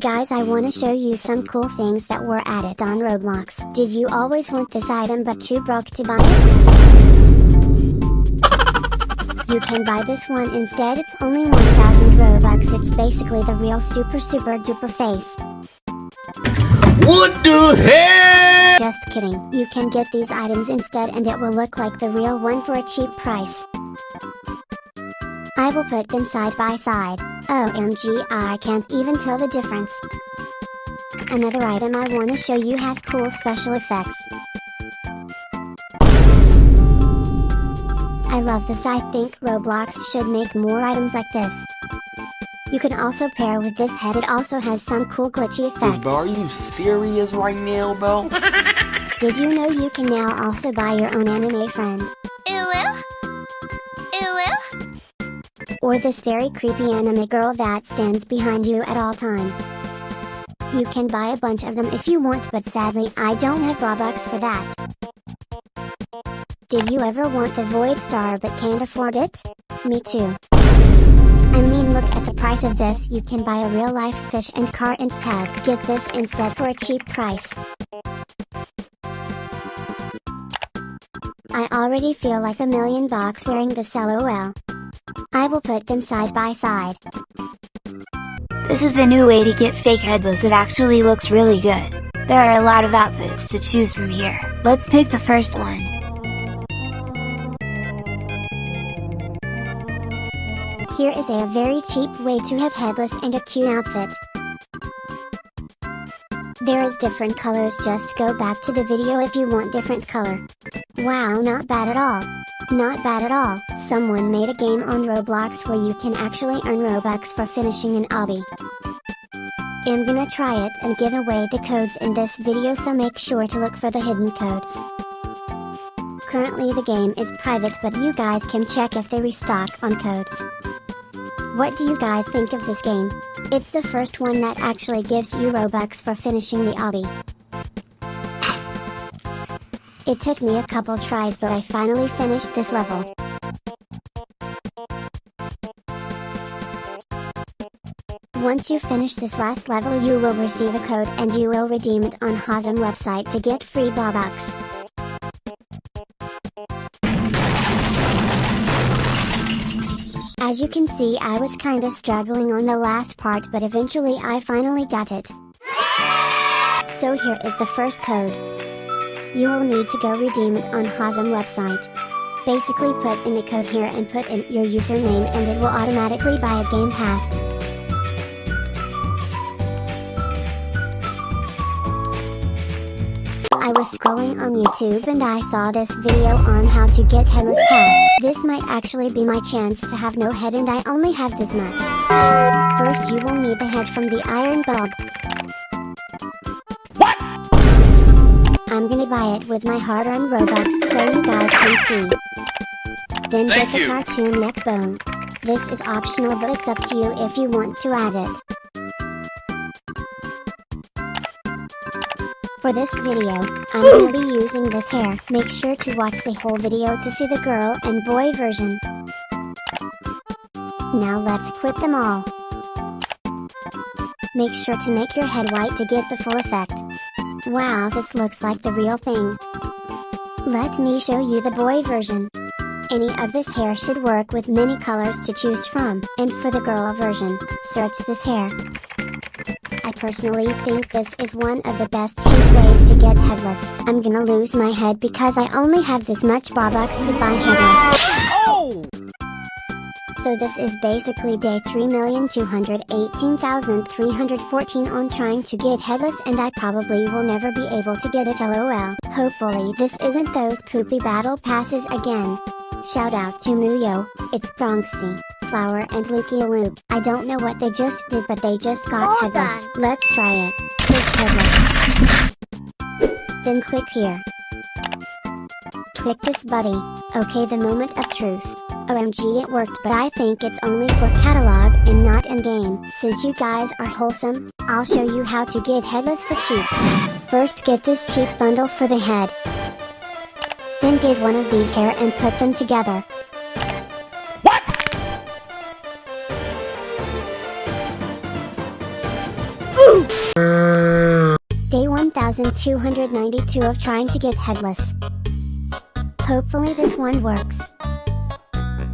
guys I wanna show you some cool things that were added on Roblox. Did you always want this item but too broke to buy it? You can buy this one instead it's only 1000 Robux it's basically the real super super duper face. What the hell? Just kidding, you can get these items instead and it will look like the real one for a cheap price. I will put them side by side, OMG I can't even tell the difference. Another item I wanna show you has cool special effects. I love this I think Roblox should make more items like this. You can also pair with this head it also has some cool glitchy effects. Bro, are you serious right now, bro? Did you know you can now also buy your own anime friend? Or this very creepy anime girl that stands behind you at all time. You can buy a bunch of them if you want but sadly I don't have Robux for that. Did you ever want the Void Star but can't afford it? Me too. I mean look at the price of this you can buy a real life fish and car and tag. Get this instead for a cheap price. I already feel like a million bucks wearing this LOL. I will put them side by side. This is a new way to get fake headless it actually looks really good. There are a lot of outfits to choose from here. Let's pick the first one. Here is a very cheap way to have headless and a cute outfit. There is different colors just go back to the video if you want different color. Wow not bad at all. Not bad at all, someone made a game on Roblox where you can actually earn Robux for finishing an obby. I'm gonna try it and give away the codes in this video so make sure to look for the hidden codes. Currently the game is private but you guys can check if they restock on codes. What do you guys think of this game? It's the first one that actually gives you Robux for finishing the obby. It took me a couple tries but I finally finished this level. Once you finish this last level you will receive a code and you will redeem it on Hazem website to get free Robux. As you can see I was kinda struggling on the last part but eventually I finally got it. So here is the first code. You will need to go redeem it on Hazem website. Basically put in the code here and put in your username and it will automatically buy a game pass. I was scrolling on YouTube and I saw this video on how to get headless head. This might actually be my chance to have no head and I only have this much. First you will need the head from the iron bulb. I'm gonna buy it with my hard-earned Robux so you guys can see. Then Thank get the you. cartoon neck bone. This is optional but it's up to you if you want to add it. For this video, I'm gonna be using this hair. Make sure to watch the whole video to see the girl and boy version. Now let's equip them all. Make sure to make your head white to get the full effect. Wow this looks like the real thing. Let me show you the boy version. Any of this hair should work with many colors to choose from, and for the girl version, search this hair. I personally think this is one of the best cheap ways to get headless. I'm gonna lose my head because I only have this much Robux to buy headless. So this is basically day 3,218,314 on trying to get headless and I probably will never be able to get it lol. Hopefully this isn't those poopy battle passes again. Shout out to Muyo, it's Bronxy, Flower and Luke. I don't know what they just did but they just got Hold headless. on. Let's try it. Search headless. Then click here. Click this buddy. Okay the moment of truth. OMG it worked but I think it's only for catalog and not in game. Since you guys are wholesome, I'll show you how to get headless for cheap. First get this cheap bundle for the head. Then get one of these hair and put them together. What? Day 1292 of trying to get headless. Hopefully this one works.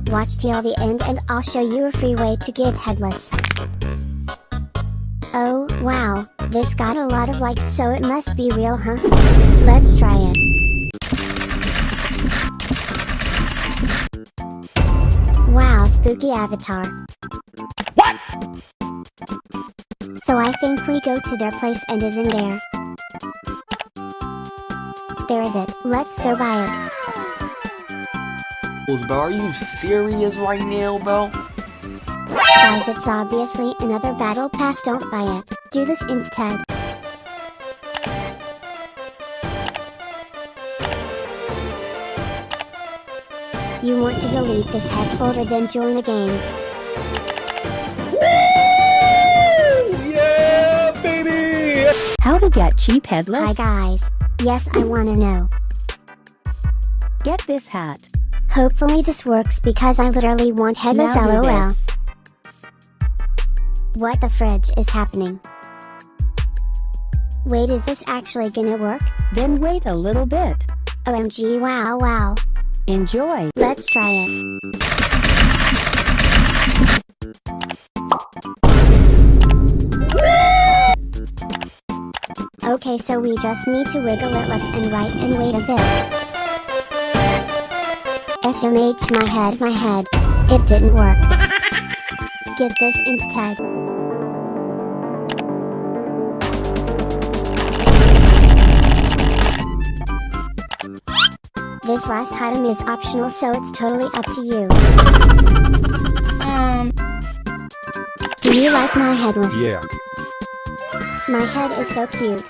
Watch till the end and I'll show you a free way to get headless. Oh, wow, this got a lot of likes so it must be real huh? Let's try it. Wow spooky avatar. What? So I think we go to their place and is in there. There is it, let's go buy it. Bell, are you serious right now, Bell? Guys it's obviously another battle pass don't buy it, do this instead. You want to delete this has folder then join the game. Yeah, baby! How to get cheap headless? Hi guys. Yes I wanna know. Get this hat. Hopefully this works because I literally want headless lol. What the fridge is happening? Wait is this actually gonna work? Then wait a little bit. OMG wow wow. Enjoy. Let's try it. Okay so we just need to wiggle it left and right and wait a bit. SMH my head my head. It didn't work. Get this instead. This last item is optional so it's totally up to you. Um. Do you like my headless? Yeah. My head is so cute.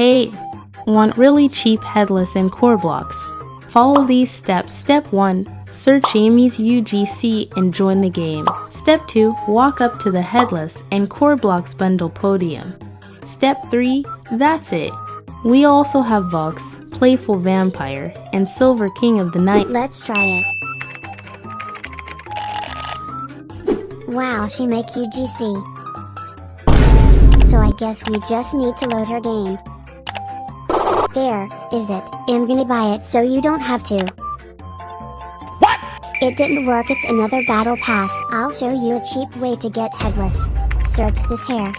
Hey, want really cheap headless and Korblox? Follow these steps. Step 1. Search Amy's UGC and join the game. Step 2. Walk up to the headless and Korblox bundle podium. Step 3. That's it. We also have Vox, Playful Vampire, and Silver King of the Night. Let's try it. Wow, she make UGC. So I guess we just need to load her game. There, is it. I'm gonna buy it so you don't have to. What? It didn't work it's another battle pass. I'll show you a cheap way to get headless. Search this hair.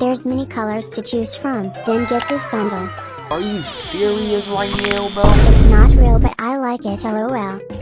There's many colors to choose from, then get this bundle. Are you serious right now, Bell? It's not real but I like it lol.